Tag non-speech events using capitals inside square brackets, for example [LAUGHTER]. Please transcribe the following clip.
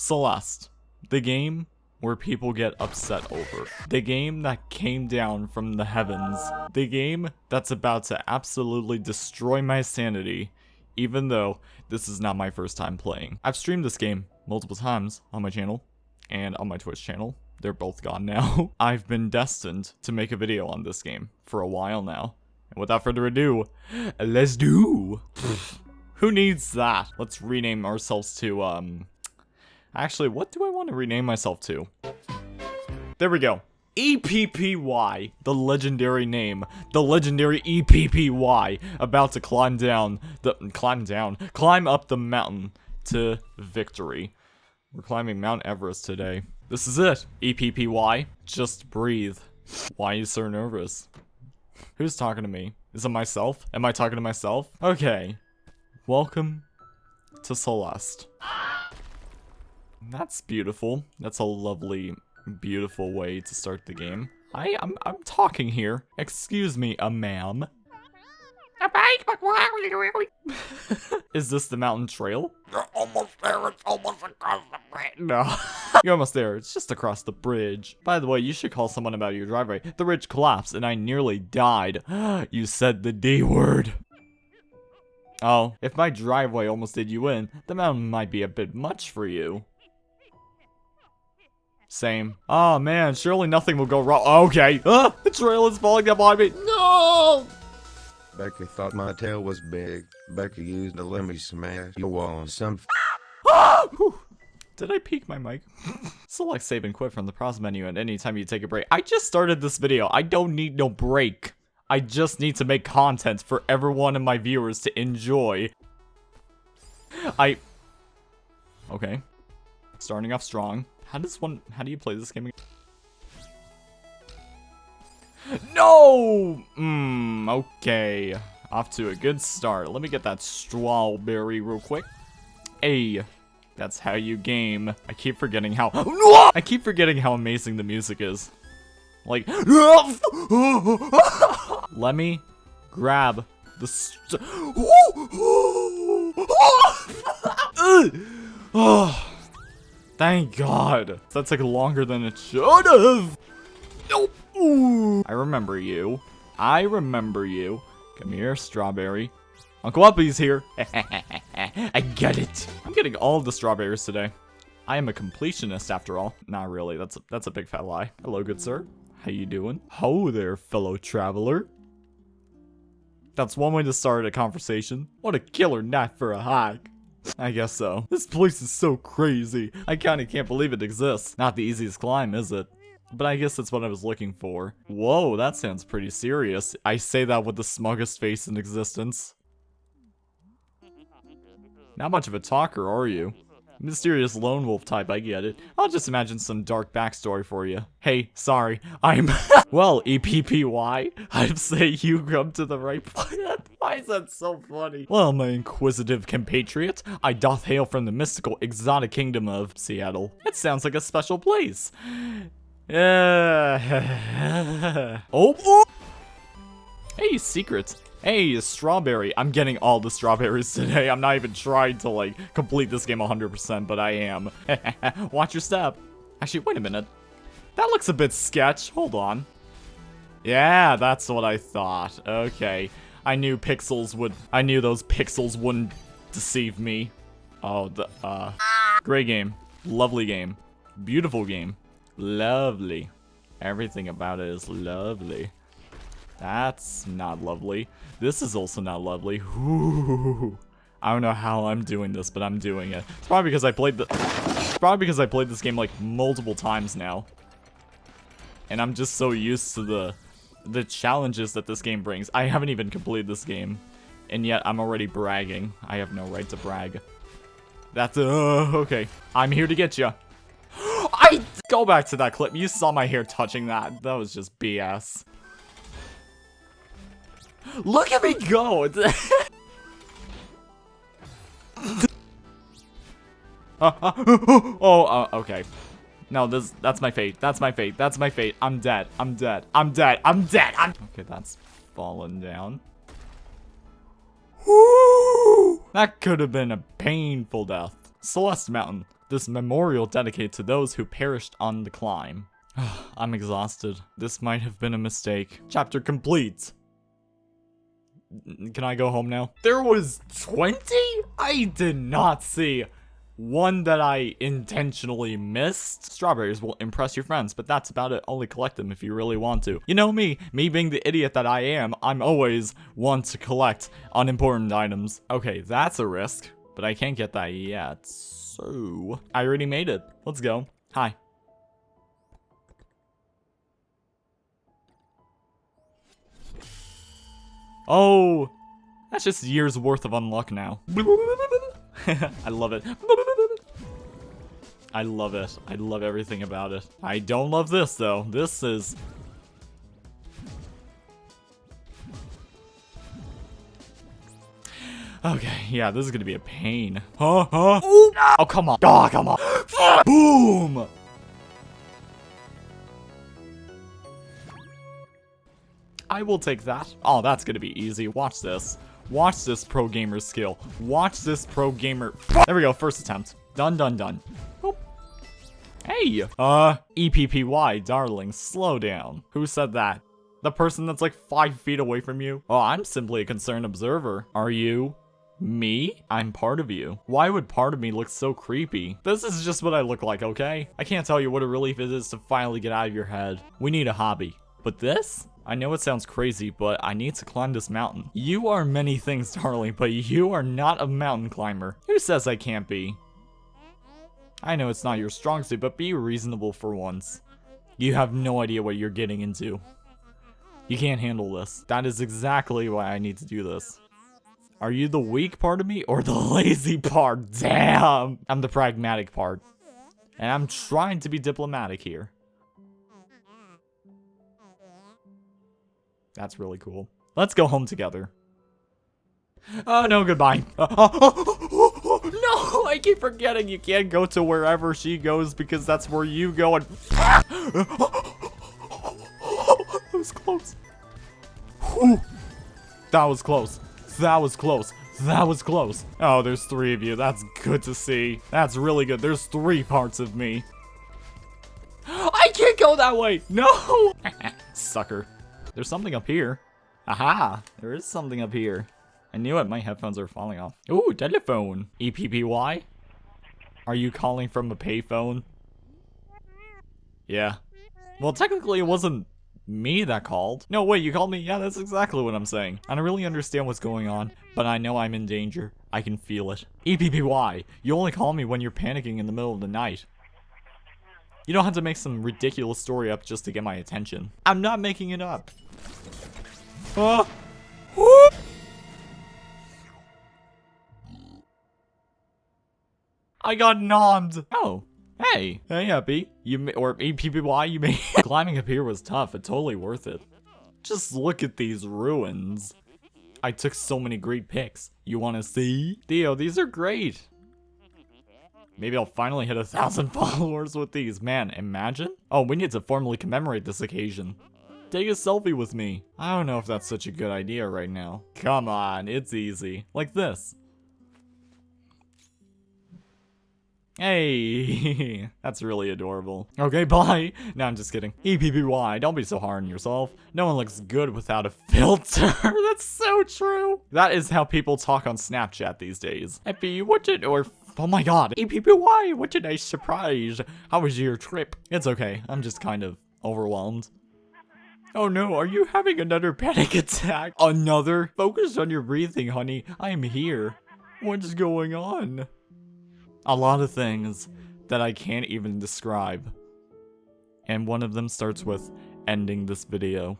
Celeste, the game where people get upset over. The game that came down from the heavens. The game that's about to absolutely destroy my sanity, even though this is not my first time playing. I've streamed this game multiple times on my channel and on my Twitch channel. They're both gone now. [LAUGHS] I've been destined to make a video on this game for a while now. And without further ado, let's do. [LAUGHS] Who needs that? Let's rename ourselves to, um... Actually, what do I want to rename myself to? There we go. EPPY, the legendary name, the legendary EPPY, about to climb down, the, climb down, climb up the mountain to victory. We're climbing Mount Everest today. This is it, EPPY, just breathe. Why are you so nervous? Who's talking to me? Is it myself? Am I talking to myself? Okay, Welcome to Celeste. That's beautiful. That's a lovely, beautiful way to start the game. I, I'm, I'm talking here. Excuse me, a ma'am. [LAUGHS] Is this the mountain trail? You're almost there. It's almost across the bridge. No. [LAUGHS] You're almost there. It's just across the bridge. By the way, you should call someone about your driveway. The bridge collapsed and I nearly died. [GASPS] you said the D word. Oh, if my driveway almost did you in, the mountain might be a bit much for you. Same. Oh man, surely nothing will go wrong. Okay. Ah, the trail is falling down behind me. No! Becky thought my tail was big. Becky used a lemmy smash your wall on some Ah! [GASPS] Did I peek my mic? [LAUGHS] Select save and quit from the pause menu at any time you take a break. I just started this video. I don't need no break. I just need to make content for everyone and my viewers to enjoy. I... Okay. Starting off strong. How does one... How do you play this game again? No! Mmm, okay. Off to a good start. Let me get that strawberry real quick. Hey, that's how you game. I keep forgetting how- I keep forgetting how amazing the music is. Like, let me grab the st oh, thank God. That took longer than it should have. Nope. Ooh. I remember you. I remember you. Come here, strawberry. Uncle Uppy's here. [LAUGHS] I get it. I'm getting all the strawberries today. I am a completionist after all. Not really. That's a, that's a big fat lie. Hello, good sir. How you doing? Ho there, fellow traveler. That's one way to start a conversation. What a killer night for a hike. [LAUGHS] I guess so. This place is so crazy. I kinda can't believe it exists. Not the easiest climb, is it? But I guess that's what I was looking for. Whoa, that sounds pretty serious. I say that with the smuggest face in existence. Not much of a talker, are you? Mysterious lone wolf type, I get it. I'll just imagine some dark backstory for you. Hey, sorry, I'm- [LAUGHS] Well, EPPY, I'd say you come to the right place. [LAUGHS] Why is that so funny? Well, my inquisitive compatriot, I doth hail from the mystical, exotic kingdom of Seattle. It sounds like a special place. Uh, [LAUGHS] oh, oh! Hey, secrets. Hey, strawberry. I'm getting all the strawberries [LAUGHS] today. I'm not even trying to, like, complete this game 100%, but I am. [LAUGHS] Watch your step. Actually, wait a minute. That looks a bit sketch. Hold on. Yeah, that's what I thought. Okay. I knew pixels would... I knew those pixels wouldn't deceive me. Oh, the, uh... Great game. Lovely game. Beautiful game. Lovely. Everything about it is lovely. That's not lovely. This is also not lovely. Ooh. I don't know how I'm doing this, but I'm doing it. It's probably because I played the probably because I played this game like multiple times now. And I'm just so used to the the challenges that this game brings. I haven't even completed this game. And yet I'm already bragging. I have no right to brag. That's uh okay. I'm here to get you. [GASPS] I go back to that clip. You saw my hair touching that. That was just BS. Look at me go! [LAUGHS] oh, uh, okay. No, this that's my fate. That's my fate. That's my fate. I'm dead. I'm dead. I'm dead. I'm dead. I'm Okay, that's fallen down. That could have been a painful death. Celeste Mountain. This memorial dedicated to those who perished on the climb. [SIGHS] I'm exhausted. This might have been a mistake. Chapter complete. Can I go home now? There was 20? I did not see one that I intentionally missed. Strawberries will impress your friends, but that's about it. Only collect them if you really want to. You know me, me being the idiot that I am, I'm always want to collect unimportant items. Okay, that's a risk, but I can't get that yet. So, I already made it. Let's go. Hi. Oh, that's just years worth of unluck now. [LAUGHS] I love it. I love it. I love everything about it. I don't love this though. This is Okay, yeah, this is gonna be a pain. Huh? Huh? Oh, come on. Oh, come on. [GASPS] Boom! I will take that. Oh, that's gonna be easy. Watch this. Watch this pro gamer skill. Watch this pro gamer. There we go. First attempt. Done, done, done. Boop. Hey! Uh, EPPY, darling, slow down. Who said that? The person that's like five feet away from you? Oh, I'm simply a concerned observer. Are you? Me? I'm part of you. Why would part of me look so creepy? This is just what I look like, okay? I can't tell you what a relief it is to finally get out of your head. We need a hobby. But this? I know it sounds crazy, but I need to climb this mountain. You are many things, [LAUGHS] darling, but you are not a mountain climber. Who says I can't be? I know it's not your strong suit, but be reasonable for once. You have no idea what you're getting into. You can't handle this. That is exactly why I need to do this. Are you the weak part of me or the [LAUGHS] lazy part? Damn! I'm the pragmatic part. And I'm trying to be diplomatic here. That's really cool. Let's go home together. Oh, no, goodbye. [LAUGHS] Oh, oh, oh, no, I keep forgetting you can't go to wherever she goes because that's where you go and... [LAUGHS] that was close. Whew. That was close. That was close. That was close. Oh, there's three of you. That's good to see. That's really good. There's three parts of me. [GASPS] I can't go that way. No. [LAUGHS] Sucker. There's something up here. Aha. There is something up here. I knew it. My headphones are falling off. Ooh, telephone. EPPY? Are you calling from a payphone? Yeah. Well, technically it wasn't me that called. No, wait, you called me? Yeah, that's exactly what I'm saying. I don't really understand what's going on, but I know I'm in danger. I can feel it. EPPY, you only call me when you're panicking in the middle of the night. You don't have to make some ridiculous story up just to get my attention. I'm not making it up. Ah. Whoop. I got nommed. Oh, hey, hey, happy. You or EPPY, you may. [LAUGHS] Climbing up here was tough, but totally worth it. Just look at these ruins. I took so many great pics. You want to see? Theo, these are great. Maybe I'll finally hit a thousand [LAUGHS] followers with these. Man, imagine. Oh, we need to formally commemorate this occasion. Take a selfie with me. I don't know if that's such a good idea right now. Come on, it's easy. Like this. Hey, [LAUGHS] that's really adorable. Okay, [LAUGHS] bye. No, I'm just kidding. EPPY, don't be so hard on yourself. No one looks good without a filter. that's so true. That is how people talk on Snapchat these days. EPPY, what did, or, oh my god. EPPY, what a nice surprise. How was your trip? It's okay, I'm just kind of overwhelmed. Oh no, are you having another panic [LAUGHS] attack? Another? Focus on your breathing, honey. I am here. What's going on? A lot of things that I can't even describe. And one of them starts with ending this video.